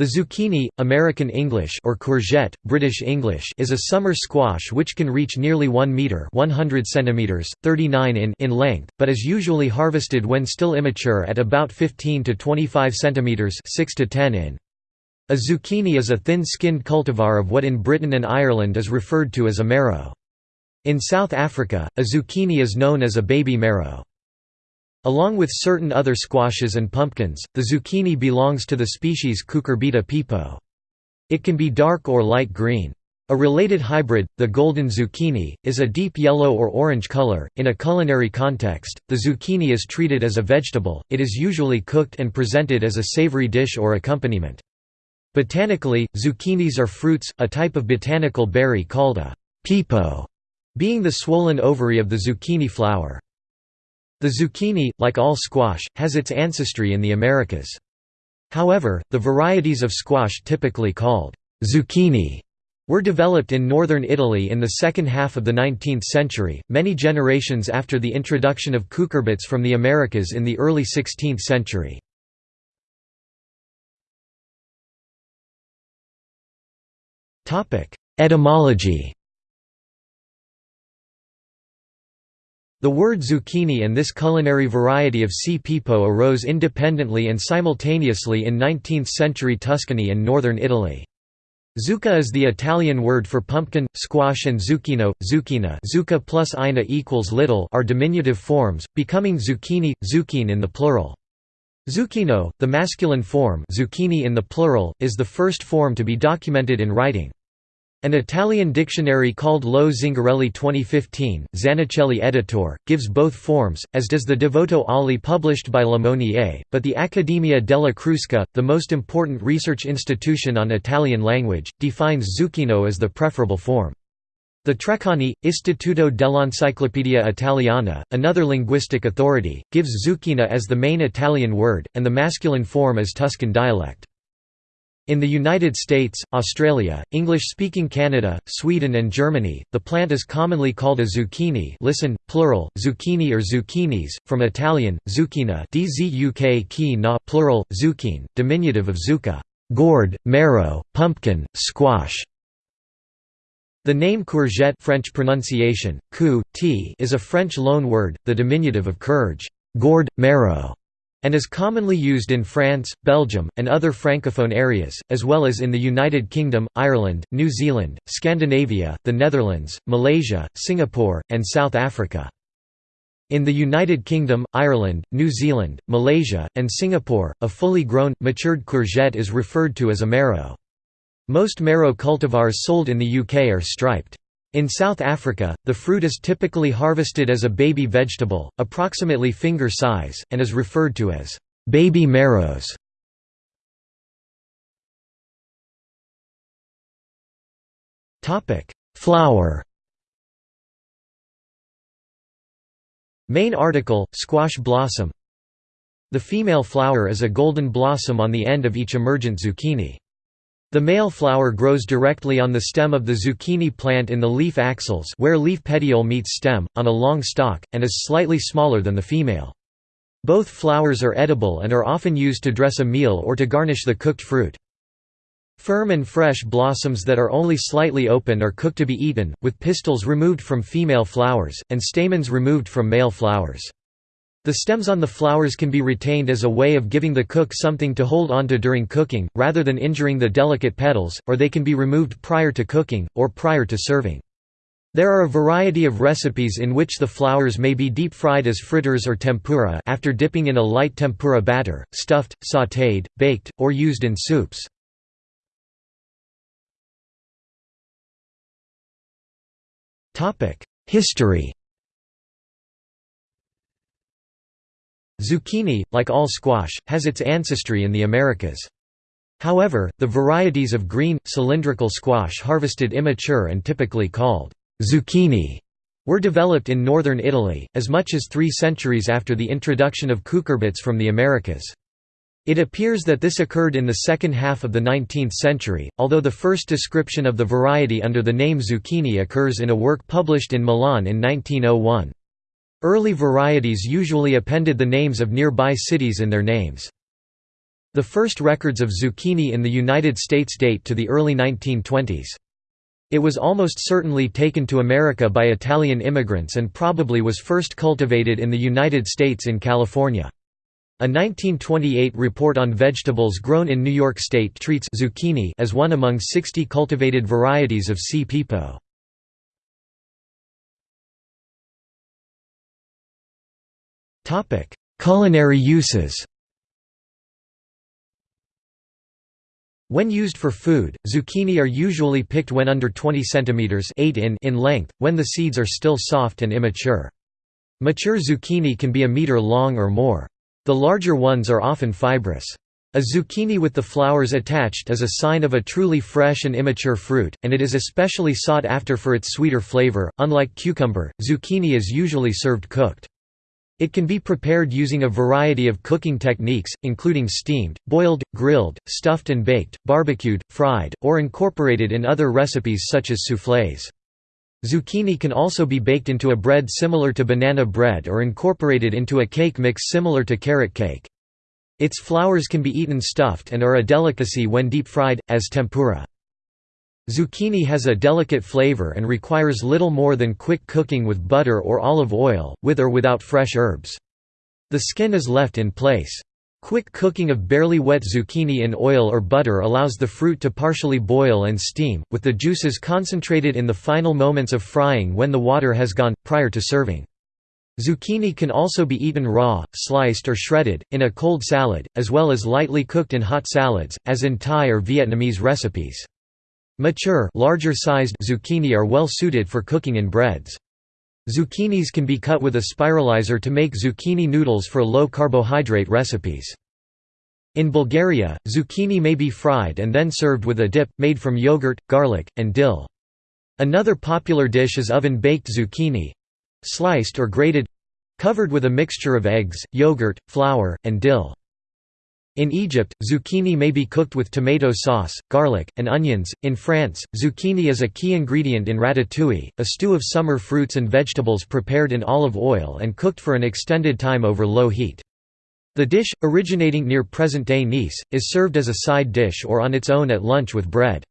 The zucchini, American English or courgette, British English is a summer squash which can reach nearly 1 meter (100 centimeters, 39 in) in length, but is usually harvested when still immature at about 15 to 25 centimeters (6 to 10 in). A zucchini is a thin-skinned cultivar of what in Britain and Ireland is referred to as a marrow. In South Africa, a zucchini is known as a baby marrow. Along with certain other squashes and pumpkins, the zucchini belongs to the species Cucurbita pepo. It can be dark or light green. A related hybrid, the golden zucchini, is a deep yellow or orange color. In a culinary context, the zucchini is treated as a vegetable, it is usually cooked and presented as a savory dish or accompaniment. Botanically, zucchinis are fruits, a type of botanical berry called a pepo, being the swollen ovary of the zucchini flower. The zucchini, like all squash, has its ancestry in the Americas. However, the varieties of squash typically called zucchini were developed in northern Italy in the second half of the 19th century, many generations after the introduction of cucurbits from the Americas in the early 16th century. Etymology The word zucchini and this culinary variety of C. pepo arose independently and simultaneously in 19th-century Tuscany and northern Italy. Zucca is the Italian word for pumpkin, squash and zucchino, zucchina zucca plus ina equals little are diminutive forms, becoming zucchini, zucchine in the plural. Zucchino, the masculine form zucchini in the plural, is the first form to be documented in writing. An Italian dictionary called Lo Zingarelli 2015, Zanichelli editor, gives both forms, as does the Devoto Oli published by Le Monnier, but the Accademia della Crusca, the most important research institution on Italian language, defines zucchino as the preferable form. The Treccani, Istituto dell'Enciclopedia Italiana, another linguistic authority, gives zucchina as the main Italian word, and the masculine form as Tuscan dialect. In the United States, Australia, English-speaking Canada, Sweden and Germany, the plant is commonly called a zucchini listen, plural, zucchini or zucchinis, from Italian, zucchina na plural, zucchine, diminutive of zucca gourd, marrow, pumpkin, squash. The name courgette French pronunciation, cou, t, is a French loanword, the diminutive of courge gourd, marrow", and is commonly used in France, Belgium, and other francophone areas, as well as in the United Kingdom, Ireland, New Zealand, Scandinavia, the Netherlands, Malaysia, Singapore, and South Africa. In the United Kingdom, Ireland, New Zealand, Malaysia, and Singapore, a fully grown, matured courgette is referred to as a marrow. Most marrow cultivars sold in the UK are striped. In South Africa, the fruit is typically harvested as a baby vegetable, approximately finger size, and is referred to as baby marrows. Flower Main article, squash blossom The female flower is a golden blossom on the end of each emergent zucchini. The male flower grows directly on the stem of the zucchini plant in the leaf axils where leaf petiole meets stem, on a long stalk, and is slightly smaller than the female. Both flowers are edible and are often used to dress a meal or to garnish the cooked fruit. Firm and fresh blossoms that are only slightly open are cooked to be eaten, with pistils removed from female flowers, and stamens removed from male flowers. The stems on the flowers can be retained as a way of giving the cook something to hold onto during cooking, rather than injuring the delicate petals, or they can be removed prior to cooking, or prior to serving. There are a variety of recipes in which the flowers may be deep-fried as fritters or tempura after dipping in a light tempura batter, stuffed, sautéed, baked, or used in soups. History Zucchini, like all squash, has its ancestry in the Americas. However, the varieties of green, cylindrical squash harvested immature and typically called zucchini were developed in northern Italy, as much as three centuries after the introduction of cucurbits from the Americas. It appears that this occurred in the second half of the 19th century, although the first description of the variety under the name zucchini occurs in a work published in Milan in 1901. Early varieties usually appended the names of nearby cities in their names. The first records of zucchini in the United States date to the early 1920s. It was almost certainly taken to America by Italian immigrants and probably was first cultivated in the United States in California. A 1928 report on vegetables grown in New York State treats zucchini as one among 60 cultivated varieties of C. pepo. Culinary uses When used for food, zucchini are usually picked when under 20 cm 8 in, in length, when the seeds are still soft and immature. Mature zucchini can be a meter long or more. The larger ones are often fibrous. A zucchini with the flowers attached is a sign of a truly fresh and immature fruit, and it is especially sought after for its sweeter flavor. Unlike cucumber, zucchini is usually served cooked. It can be prepared using a variety of cooking techniques, including steamed, boiled, grilled, stuffed and baked, barbecued, fried, or incorporated in other recipes such as soufflés. Zucchini can also be baked into a bread similar to banana bread or incorporated into a cake mix similar to carrot cake. Its flowers can be eaten stuffed and are a delicacy when deep-fried, as tempura. Zucchini has a delicate flavor and requires little more than quick cooking with butter or olive oil, with or without fresh herbs. The skin is left in place. Quick cooking of barely wet zucchini in oil or butter allows the fruit to partially boil and steam, with the juices concentrated in the final moments of frying when the water has gone, prior to serving. Zucchini can also be eaten raw, sliced or shredded, in a cold salad, as well as lightly cooked in hot salads, as in Thai or Vietnamese recipes. Mature larger-sized zucchini are well suited for cooking in breads. Zucchinis can be cut with a spiralizer to make zucchini noodles for low-carbohydrate recipes. In Bulgaria, zucchini may be fried and then served with a dip, made from yogurt, garlic, and dill. Another popular dish is oven-baked zucchini—sliced or grated—covered with a mixture of eggs, yogurt, flour, and dill. In Egypt, zucchini may be cooked with tomato sauce, garlic, and onions. In France, zucchini is a key ingredient in ratatouille, a stew of summer fruits and vegetables prepared in olive oil and cooked for an extended time over low heat. The dish, originating near present-day Nice, is served as a side dish or on its own at lunch with bread.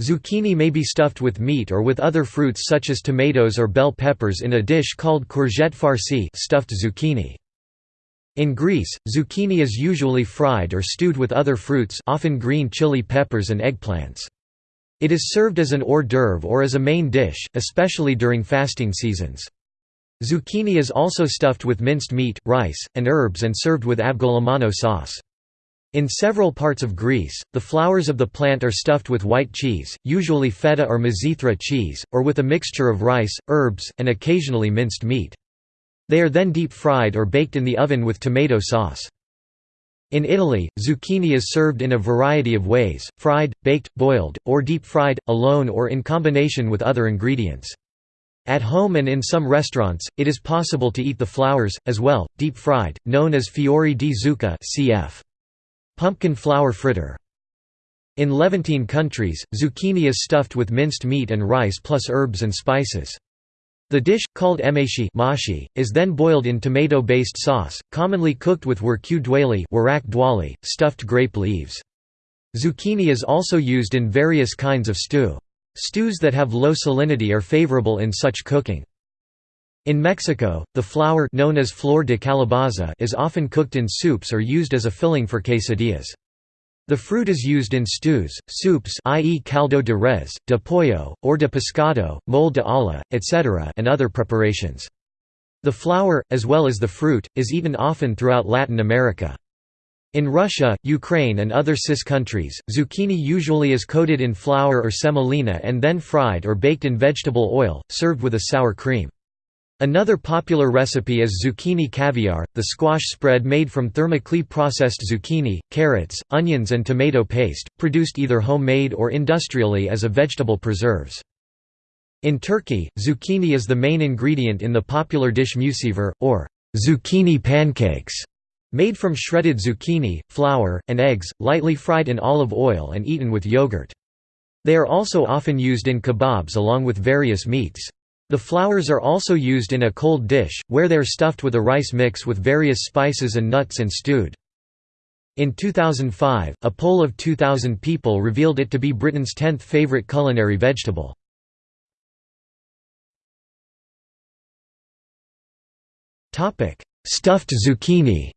Zucchini may be stuffed with meat or with other fruits such as tomatoes or bell peppers in a dish called courgette farcie stuffed zucchini. In Greece, zucchini is usually fried or stewed with other fruits often green chili peppers and eggplants. It is served as an hors d'oeuvre or as a main dish, especially during fasting seasons. Zucchini is also stuffed with minced meat, rice, and herbs and served with avgolemono sauce. In several parts of Greece, the flowers of the plant are stuffed with white cheese, usually feta or mizithra cheese, or with a mixture of rice, herbs, and occasionally minced meat. They are then deep-fried or baked in the oven with tomato sauce. In Italy, zucchini is served in a variety of ways, fried, baked, boiled, or deep-fried, alone or in combination with other ingredients. At home and in some restaurants, it is possible to eat the flowers, as well, deep-fried, known as fiori di zucca cf. pumpkin flower fritter. In Levantine countries, zucchini is stuffed with minced meat and rice plus herbs and spices. The dish, called emashi mashi, is then boiled in tomato-based sauce, commonly cooked with dwali dwali, stuffed grape leaves. Zucchini is also used in various kinds of stew. Stews that have low salinity are favorable in such cooking. In Mexico, the flower known as flor de calabaza is often cooked in soups or used as a filling for quesadillas. The fruit is used in stews, soups i.e. caldo de res, de pollo, or de pescado, mole de olla, etc. and other preparations. The flower, as well as the fruit, is eaten often throughout Latin America. In Russia, Ukraine and other CIS countries, zucchini usually is coated in flour or semolina and then fried or baked in vegetable oil, served with a sour cream. Another popular recipe is zucchini caviar, the squash spread made from thermically processed zucchini, carrots, onions and tomato paste, produced either homemade or industrially as a vegetable preserves. In Turkey, zucchini is the main ingredient in the popular dish mücver, or zucchini pancakes, made from shredded zucchini, flour, and eggs, lightly fried in olive oil and eaten with yogurt. They are also often used in kebabs along with various meats. The flowers are also used in a cold dish, where they are stuffed with a rice mix with various spices and nuts and stewed. In 2005, a poll of 2,000 people revealed it to be Britain's 10th favourite culinary vegetable. Stuffed zucchini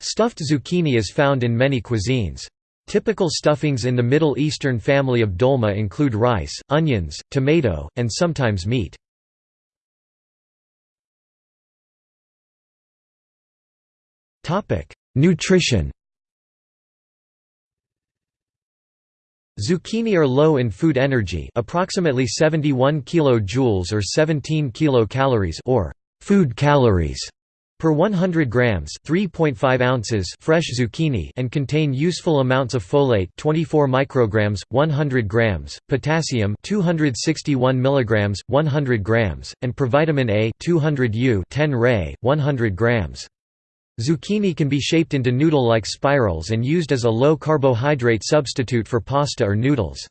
Stuffed zucchini is found in many cuisines. Typical stuffings in the Middle Eastern family of dolma include rice, onions, tomato, and sometimes meat. Nutrition Zucchini are low in food energy approximately 71 kJ or 17 kilocalories or food calories per 100 grams 3.5 ounces fresh zucchini and contain useful amounts of folate 24 micrograms 100 grams potassium 261 milligrams 100 grams and provitamin A 200 U 10 Ray 100 grams Zucchini can be shaped into noodle-like spirals and used as a low-carbohydrate substitute for pasta or noodles.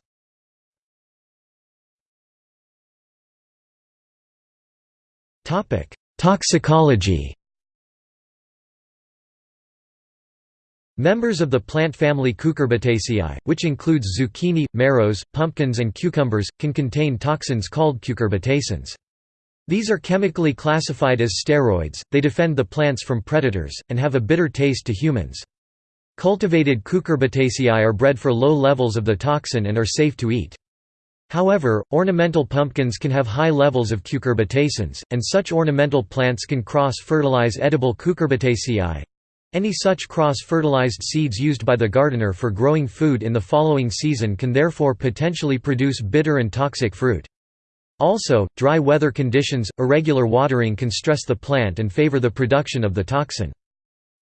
Toxicology Members of the plant family Cucurbitaceae, which includes zucchini, marrows, pumpkins and cucumbers, can contain toxins called cucurbitacins. These are chemically classified as steroids, they defend the plants from predators, and have a bitter taste to humans. Cultivated cucurbitaceae are bred for low levels of the toxin and are safe to eat. However, ornamental pumpkins can have high levels of cucurbitacins, and such ornamental plants can cross-fertilize edible cucurbitaceae. Any such cross-fertilized seeds used by the gardener for growing food in the following season can therefore potentially produce bitter and toxic fruit. Also, dry weather conditions, irregular watering can stress the plant and favor the production of the toxin.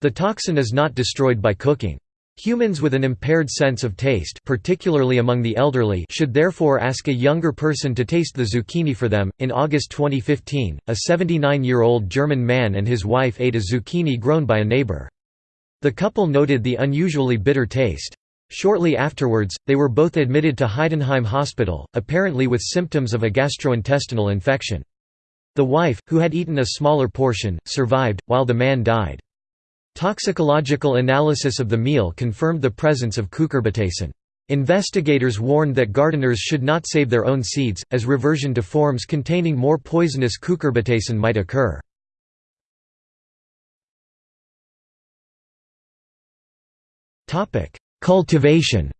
The toxin is not destroyed by cooking. Humans with an impaired sense of taste particularly among the elderly should therefore ask a younger person to taste the zucchini for them. In August 2015, a 79-year-old German man and his wife ate a zucchini grown by a neighbor. The couple noted the unusually bitter taste. Shortly afterwards, they were both admitted to Heidenheim Hospital, apparently with symptoms of a gastrointestinal infection. The wife, who had eaten a smaller portion, survived, while the man died. Toxicological analysis of the meal confirmed the presence of cucurbitacin. Investigators warned that gardeners should not save their own seeds, as reversion to forms containing more poisonous cucurbitacin might occur. Cultivation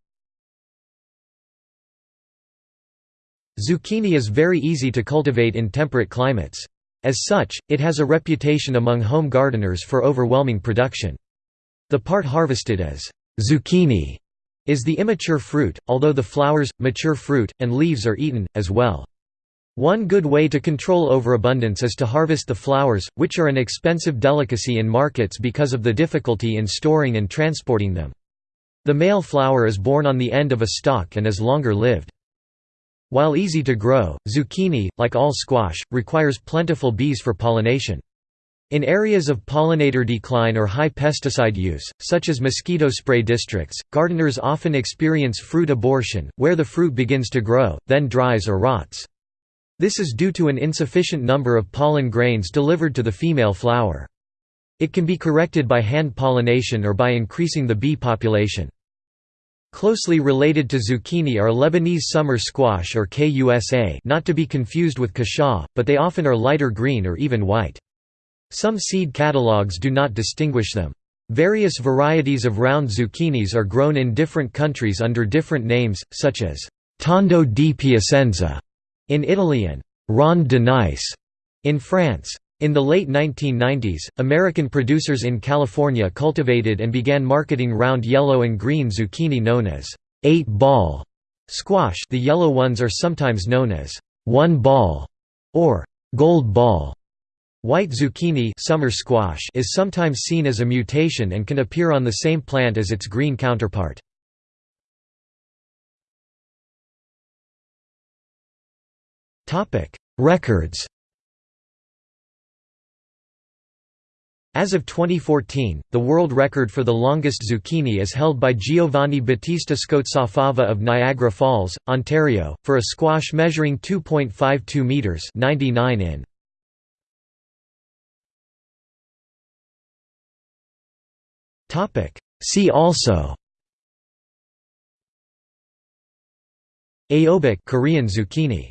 Zucchini is very easy to cultivate in temperate climates. As such, it has a reputation among home gardeners for overwhelming production. The part harvested as zucchini is the immature fruit, although the flowers, mature fruit, and leaves are eaten, as well. One good way to control overabundance is to harvest the flowers, which are an expensive delicacy in markets because of the difficulty in storing and transporting them. The male flower is borne on the end of a stalk and is longer lived. While easy to grow, zucchini, like all squash, requires plentiful bees for pollination. In areas of pollinator decline or high pesticide use, such as mosquito spray districts, gardeners often experience fruit abortion, where the fruit begins to grow, then dries or rots. This is due to an insufficient number of pollen grains delivered to the female flower. It can be corrected by hand pollination or by increasing the bee population. Closely related to zucchini are Lebanese summer squash or kusa not to be confused with cushaw, but they often are lighter green or even white. Some seed catalogues do not distinguish them. Various varieties of round zucchinis are grown in different countries under different names, such as tondo di Piacenza in Italy and ronde de Nice in France. In the late 1990s, American producers in California cultivated and began marketing round yellow and green zucchini known as eight-ball squash the yellow ones are sometimes known as one-ball or gold ball. White zucchini summer squash is sometimes seen as a mutation and can appear on the same plant as its green counterpart. Records As of 2014, the world record for the longest zucchini is held by Giovanni Battista Scozzafava of Niagara Falls, Ontario, for a squash measuring 2.52 metres 99 in. Topic: See also. Aehobak Korean zucchini